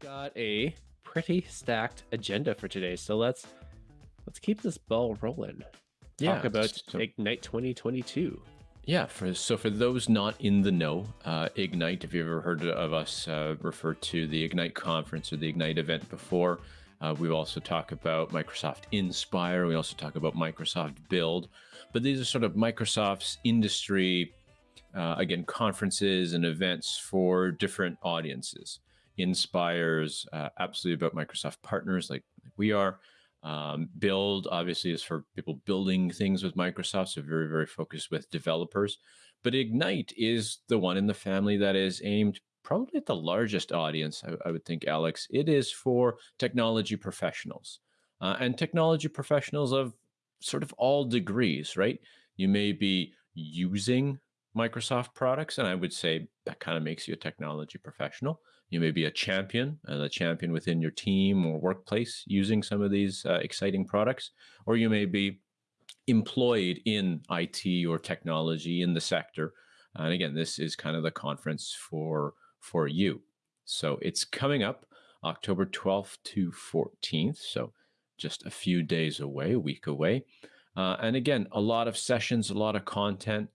got a pretty stacked agenda for today, so let's let's keep this ball rolling. Yeah, Talk about so- Ignite 2022. Yeah, for so for those not in the know, uh, Ignite. If you've ever heard of us uh, refer to the Ignite conference or the Ignite event before, uh, we also talk about Microsoft Inspire. We also talk about Microsoft Build, but these are sort of Microsoft's industry, uh, again, conferences and events for different audiences. Inspires uh, absolutely about Microsoft partners like, we are. Um, build obviously is for people building things with Microsoft, so very, very focused with developers. But Ignite is the one in the family that is aimed probably at the largest audience, I, I would think, Alex. It is for technology professionals uh, and technology professionals of sort of all degrees, right? You may be using Microsoft products, and I would say that kind of makes you a technology professional. You may be a champion, uh, a champion within your team or workplace using some of these uh, exciting products, or you may be employed in IT or technology in the sector. And again, this is kind of the conference for for you. So it's coming up October 12th to 14th. So just a few days away, a week away. Uh, and again, a lot of sessions, a lot of content,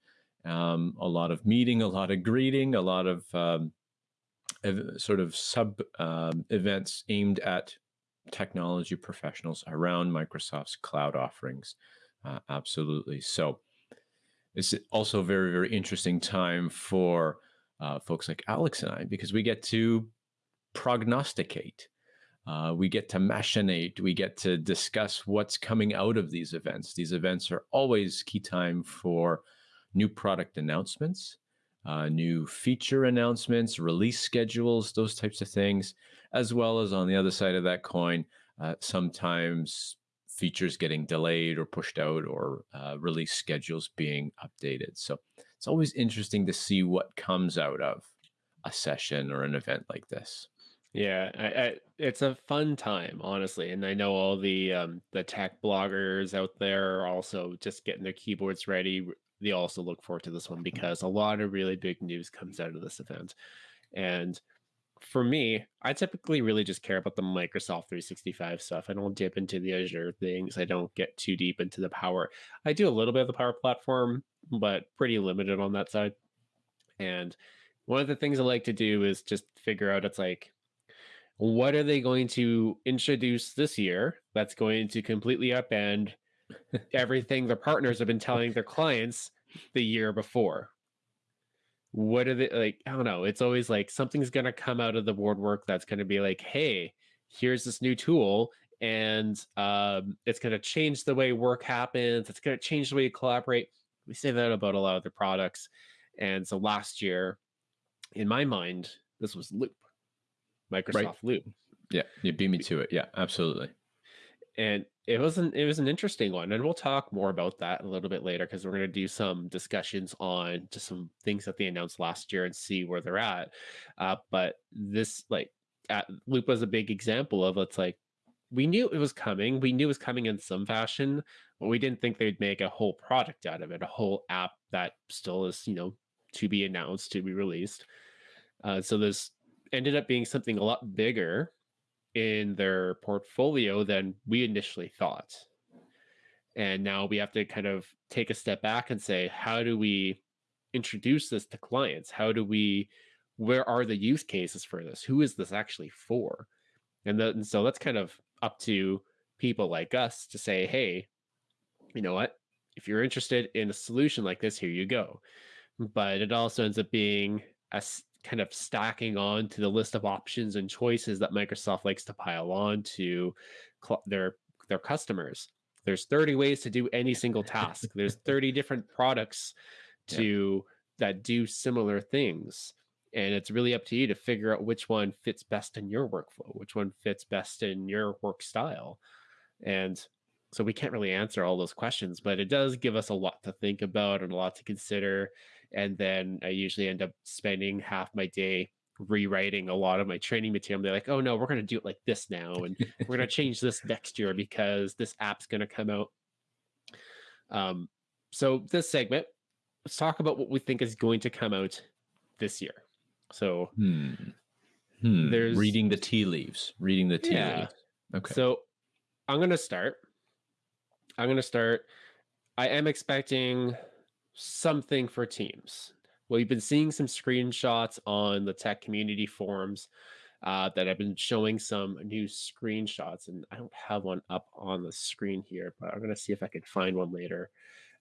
um, a lot of meeting, a lot of greeting, a lot of um, sort of sub um, events aimed at technology professionals around Microsoft's cloud offerings. Uh, absolutely. So it's also a very, very interesting time for uh, folks like Alex and I because we get to prognosticate. Uh, we get to machinate. We get to discuss what's coming out of these events. These events are always key time for new product announcements, uh, new feature announcements, release schedules, those types of things, as well as on the other side of that coin, uh, sometimes features getting delayed or pushed out or uh, release schedules being updated. So it's always interesting to see what comes out of a session or an event like this. Yeah, I, I, it's a fun time, honestly, and I know all the um, the tech bloggers out there are also just getting their keyboards ready. They also look forward to this one mm-hmm. because a lot of really big news comes out of this event, and for me, I typically really just care about the Microsoft 365 stuff. I don't dip into the Azure things. I don't get too deep into the Power. I do a little bit of the Power Platform, but pretty limited on that side. And one of the things I like to do is just figure out it's like, what are they going to introduce this year that's going to completely upend everything their partners have been telling their clients the year before? What are they like? I don't know. It's always like something's going to come out of the board work that's going to be like, hey, here's this new tool and um, it's going to change the way work happens. It's going to change the way you collaborate. We say that about a lot of the products. And so last year, in my mind, this was Loop, Microsoft Loop. Yeah, you beat me to it. Yeah, absolutely. and it was an it was an interesting one and we'll talk more about that a little bit later because we're going to do some discussions on just some things that they announced last year and see where they're at uh, but this like at, loop was a big example of it's like we knew it was coming we knew it was coming in some fashion but we didn't think they'd make a whole product out of it a whole app that still is you know to be announced to be released uh, so this ended up being something a lot bigger in their portfolio than we initially thought. And now we have to kind of take a step back and say, how do we introduce this to clients? How do we, where are the use cases for this? Who is this actually for? And, then, and so that's kind of up to people like us to say, hey, you know what? If you're interested in a solution like this, here you go. But it also ends up being a kind of stacking on to the list of options and choices that Microsoft likes to pile on to cl- their their customers. There's 30 ways to do any single task. There's 30 different products Yeah. to that do similar things. And it's really up to you to figure out which one fits best in your workflow, which one fits best in your work style. And so we can't really answer all those questions, but it does give us a lot to think about and a lot to consider. And then I usually end up spending half my day rewriting a lot of my training material. They're like, oh no, we're going to do it like this now. And we're going to change this next year because this app's going to come out. Um, so this segment, let's talk about what we think is going to come out this year. So Hmm. Hmm. There's reading the tea leaves. Reading the tea yeah. leaves. Okay. So I'm gonna start. I'm gonna start. I am expecting something for teams. Well, we've been seeing some screenshots on the tech community forums uh, that have been showing some new screenshots, and I don't have one up on the screen here, but I'm gonna see if I can find one later.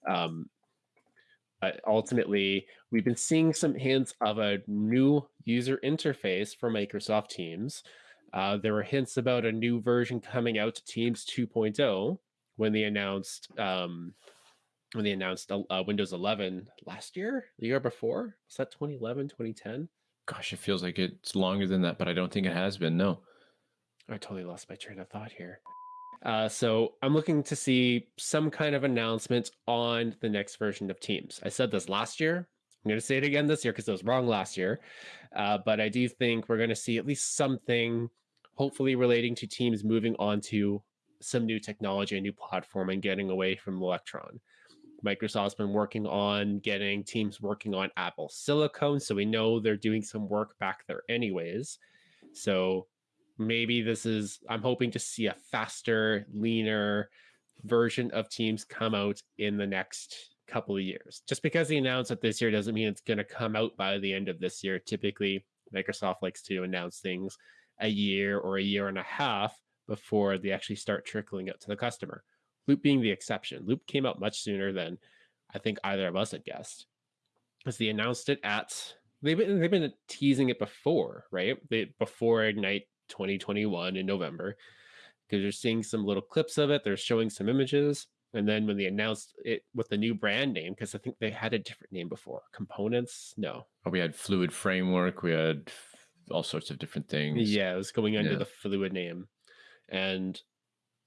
Um, but ultimately, we've been seeing some hints of a new user interface for Microsoft Teams. Uh, there were hints about a new version coming out to Teams 2.0 when they announced um, when they announced uh, Windows 11 last year, the year before. Was that 2011, 2010? Gosh, it feels like it's longer than that, but I don't think it has been. No. I totally lost my train of thought here. Uh, so I'm looking to see some kind of announcement on the next version of Teams. I said this last year. I'm going to say it again this year because I was wrong last year. Uh, but I do think we're going to see at least something, hopefully relating to Teams moving on to some new technology, a new platform, and getting away from Electron. Microsoft's been working on getting teams working on Apple Silicon, so we know they're doing some work back there anyways. So maybe this is i'm hoping to see a faster leaner version of teams come out in the next couple of years. Just because they announced it this year doesn't mean it's going to come out by the end of this year. Typically microsoft likes to announce things a year or a year and a half before they actually start trickling out to the customer loop being the exception loop came out much sooner than i think either of us had guessed because they announced it at they've been they've been teasing it before right they before ignite 2021 in November because you're seeing some little clips of it. They're showing some images. And then when they announced it with the new brand name, because I think they had a different name before, components. No, oh, we had Fluid Framework. We had all sorts of different things. Yeah, it was going under yeah. the Fluid name, and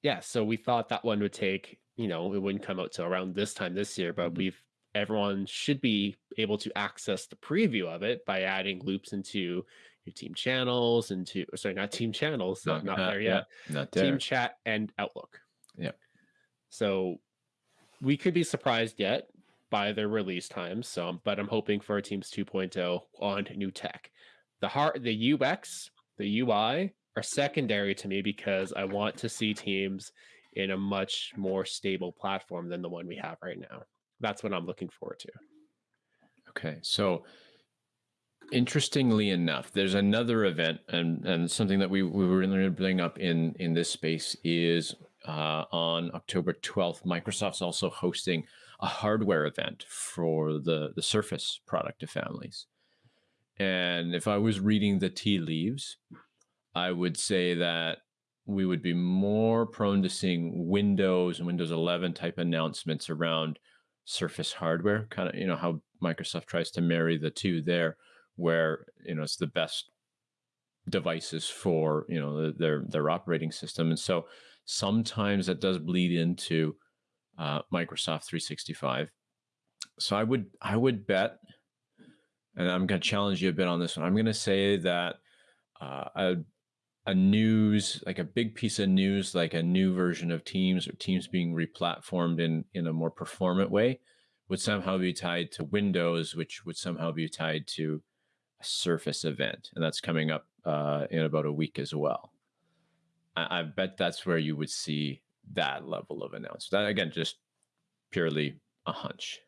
yeah, so we thought that one would take. You know, it wouldn't come out till around this time this year, but mm-hmm. we've everyone should be able to access the preview of it by adding loops into your team channels into sorry not team channels not, not, not there yet yeah, not there. team chat and outlook yeah so we could be surprised yet by their release times so but i'm hoping for a teams 2.0 on new tech the heart the ux the ui are secondary to me because i want to see teams in a much more stable platform than the one we have right now that's what i'm looking forward to okay so Interestingly enough, there's another event, and and something that we we were going to bring up in in this space is uh, on October 12th. Microsoft's also hosting a hardware event for the the Surface product of families. And if I was reading the tea leaves, I would say that we would be more prone to seeing Windows and Windows 11 type announcements around Surface hardware, kind of you know how Microsoft tries to marry the two there where you know it's the best devices for you know their their operating system. And so sometimes that does bleed into uh, microsoft 365 so i would i would bet and i'm going to challenge you a bit on this one i'm going to say that uh, a, a news like a big piece of news like a new version of teams or teams being replatformed in in a more performant way would somehow be tied to windows which would somehow be tied to a Surface event, and that's coming up uh, in about a week as well. I, I, bet that's where you would see that level of announcement. That, again, just purely a hunch.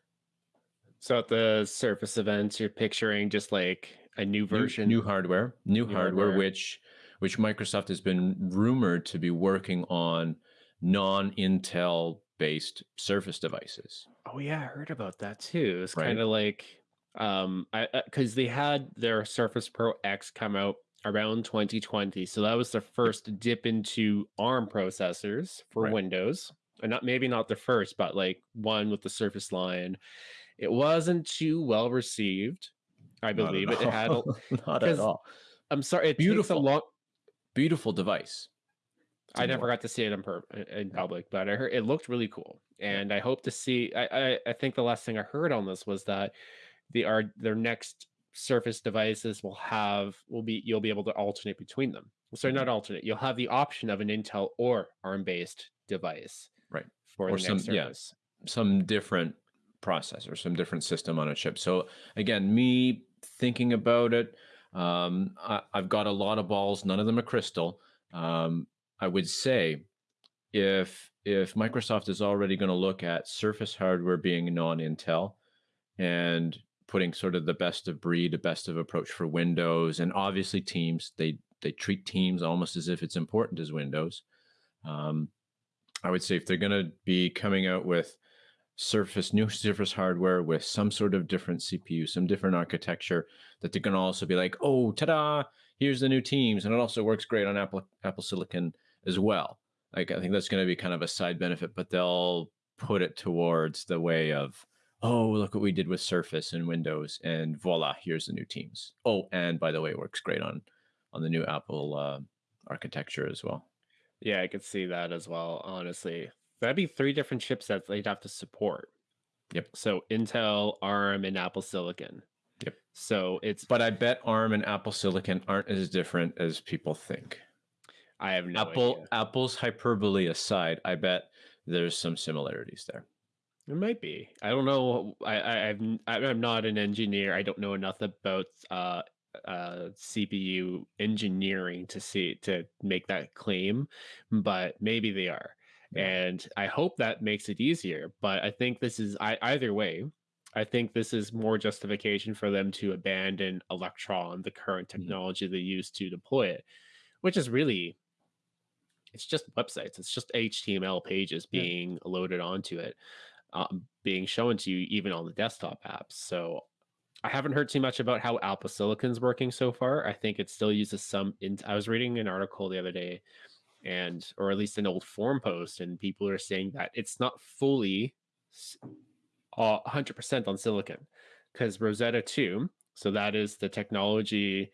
So at the Surface events, you're picturing just like a new version, new, new hardware, new, new hardware, hardware, which which Microsoft has been rumored to be working on non-Intel based Surface devices. Oh yeah, I heard about that too. It's right? kind of like um i because uh, they had their surface pro x come out around 2020 so that was the first dip into arm processors for right. windows and not maybe not the first but like one with the surface line it wasn't too well received i believe it, it had a, not at all i'm sorry it beautiful a long beautiful device. I never got to see it in, per- in public, but I heard it looked really cool, and I hope to see. I, I I think the last thing I heard on this was that the are their next surface devices will have will be you'll be able to alternate between them. Sorry not mm-hmm. alternate you'll have the option of an intel or arm based device right. for or some yes yeah, some different processor some different system on a chip. So again me thinking about it Um, I, have got a lot of balls. None of them are crystal. Um, I would say if if Microsoft is already going to look at Surface hardware being non-Intel and putting sort of the best of breed, the best of approach for Windows, and obviously Teams, they they treat Teams almost as if it's important as Windows. Um, I would say if they're going to be coming out with Surface, new Surface hardware with some sort of different CPU, some different architecture, that they're going to also be like, oh, ta-da! Here's the new Teams, and it also works great on Apple Apple Silicon as well. Like I think that's going to be kind of a side benefit, but they'll put it towards the way of, oh, look what we did with Surface and Windows, and voila, here's the new Teams. Oh, and by the way, it works great on on the new Apple uh, architecture as well. Yeah, I could see that as well. Honestly, that'd be three different chipsets they'd have to support. Yep. So Intel, ARM, and Apple Silicon. Yep. So it's. But I bet ARM and Apple Silicon aren't as different as people think. I have no Apple idea. Apple's hyperbole aside, I bet there's some similarities there. It might be. I don't know. I, I I'm I'm not an engineer. I don't know enough about uh uh CPU engineering to see to make that claim, but maybe they are. And I hope that makes it easier. But I think this is I, either way. I think this is more justification for them to abandon Electron, the current Mm-hmm. technology they use to deploy it, which is really it's just websites. It's just HTML pages Yeah. being loaded onto it, um, being shown to you even on the desktop apps. So I haven't heard too much about how Apple Silicon's working so far. I think it still uses some. In, I was reading an article the other day, and or at least an old forum post, and people are saying that it's not fully s- uh, 100% on silicon because Rosetta 2, so that is the technology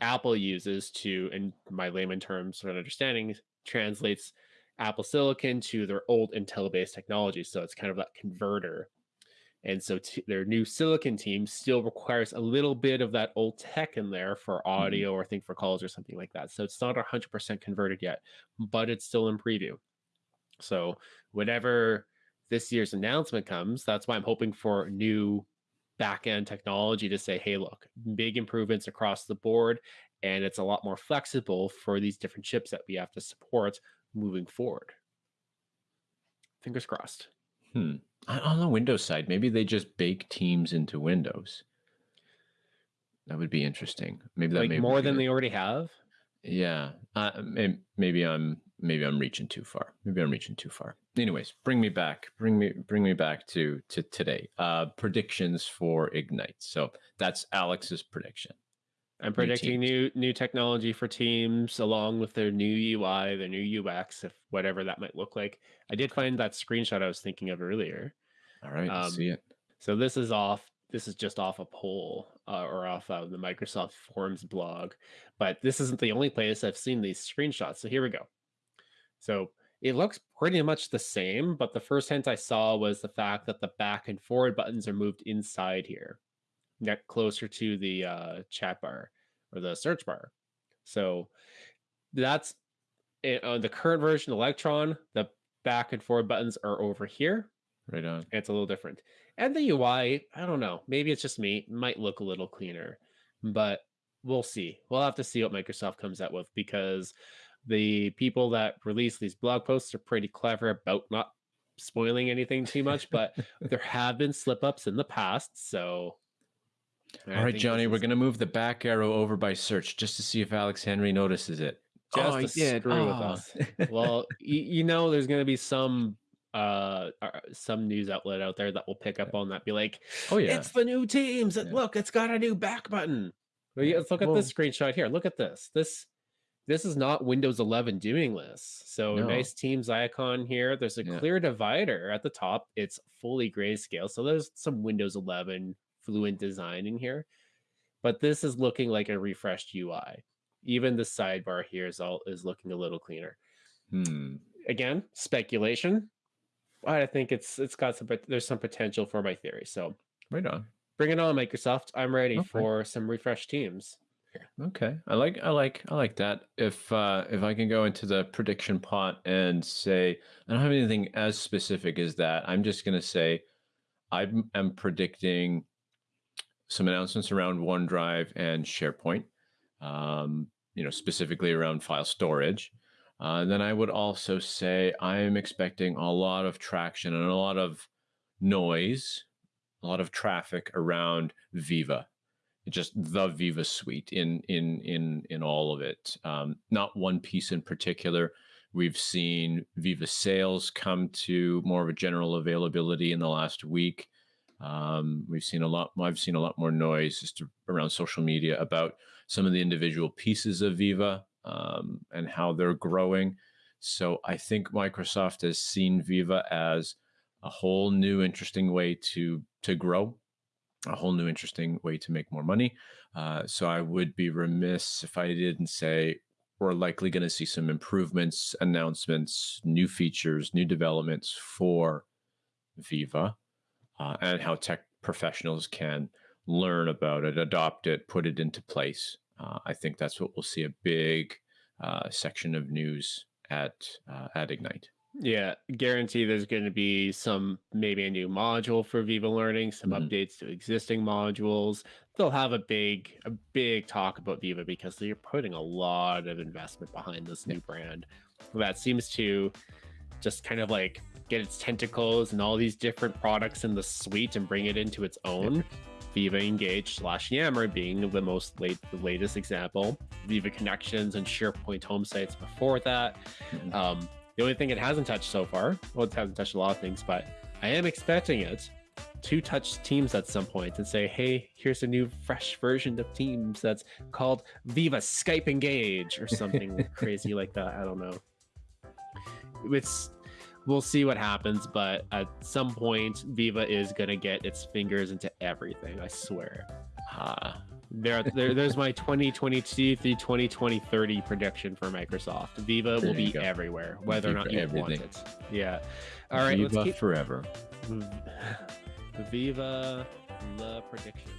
Apple uses to, in my layman terms and understanding, translates Apple Silicon to their old Intel based technology. So it's kind of that converter. And so their new silicon team still requires a little bit of that old tech in there for mm-hmm. audio or I think for calls or something like that. So it's not 100% converted yet, but it's still in preview. So whenever this year's announcement comes, that's why I'm hoping for new back end technology to say, hey, look, big improvements across the board. And it's a lot more flexible for these different chips that we have to support moving forward. Fingers crossed. Hmm. On the Windows side, maybe they just bake Teams into Windows. That would be interesting. Maybe that like may more than they already have. Yeah. Uh, maybe I'm maybe I'm reaching too far. Maybe I'm reaching too far. Anyways, bring me back. Bring me bring me back to to today. Uh predictions for Ignite. So that's Alex's prediction. I'm predicting Teams. new new technology for teams along with their new UI, their new UX, if whatever that might look like. I did find that screenshot I was thinking of earlier. All right, Um, see it. So this is off. This is just off a poll uh, or off of the Microsoft Forms blog, but this isn't the only place I've seen these screenshots. So here we go. So it looks pretty much the same, but the first hint I saw was the fact that the back and forward buttons are moved inside here, net closer to the uh, chat bar or the search bar. So that's it, on the current version Electron. The back and forward buttons are over here. Right on. It's a little different. And the UI, I don't know. Maybe it's just me. Might look a little cleaner, but we'll see. We'll have to see what Microsoft comes out with because the people that release these blog posts are pretty clever about not spoiling anything too much, but there have been slip ups in the past. So, I All right, think Johnny, we're gonna move the back arrow over by search just to see if Alex Henry notices it. just oh, to he did. screw with Ah. us. well, you, you know, there's going to be some uh uh, some news outlet out there that will pick up on that be like oh yeah. It's the new teams. And Yeah. Look, it's got a new back button. Yeah. yeah, Let's look at this screenshot here. Look at this. This this is not Windows 11 doing this. So No. nice teams icon here. There's a Yeah. clear divider at the top. It's fully grayscale. So there's some Windows 11 fluent design in here. But this is looking like a refreshed UI. Even the sidebar here is all is looking a little cleaner. Hmm. Again, speculation. I think it's it's got some pot- there's some potential for my theory. So Right on. Bring it on, Microsoft. I'm ready Okay. for some refreshed teams. Okay. I like I like I like that. If uh if I can go into the prediction pot and say I don't have anything as specific as that. I'm just gonna say I am predicting some announcements around OneDrive and SharePoint, um, you know, specifically around file storage. Uh, then I would also say I am expecting a lot of traction and a lot of noise, a lot of traffic around Viva, just the Viva suite in in in in all of it. Um, not one piece in particular. We've seen Viva sales come to more of a general availability in the last week. Um, we've seen a lot. I've seen a lot more noise just around social media about some of the individual pieces of Viva um, and how they're growing. So I think Microsoft has seen Viva as a whole new interesting way to to grow, a whole new interesting way to make more money. Uh, so I would be remiss if I didn't say we're likely going to see some improvements, announcements, new features, new developments for Viva uh, and how tech professionals can learn about it, adopt it, put it into place. Uh, I think that's what we'll see a big uh, section of news at uh, at Ignite. Yeah, guarantee there's going to be some maybe a new module for Viva Learning, some Mhm. updates to existing modules. They'll have a big a big talk about Viva because they're putting a lot of investment behind this new brand. That seems to just kind of like get its tentacles and all these different products in the suite and bring it into its own. Viva Engage slash Yammer being the most late the latest example. Viva Connections and SharePoint home sites before that. Mhm. Um, the only thing it hasn't touched so far, well, it hasn't touched a lot of things, but I am expecting it to touch Teams at some point and say, hey, here's a new fresh version of Teams that's called Viva Skype Engage or something crazy like that. I don't know. It's we'll see what happens, but at some point, Viva is gonna get its fingers into everything. I swear. Ah, There, there there's my 2022 through 2020 30 prediction for Microsoft. Viva There will be go. everywhere, whether or not you want it. Yeah. All right, Viva keep forever. Viva the prediction.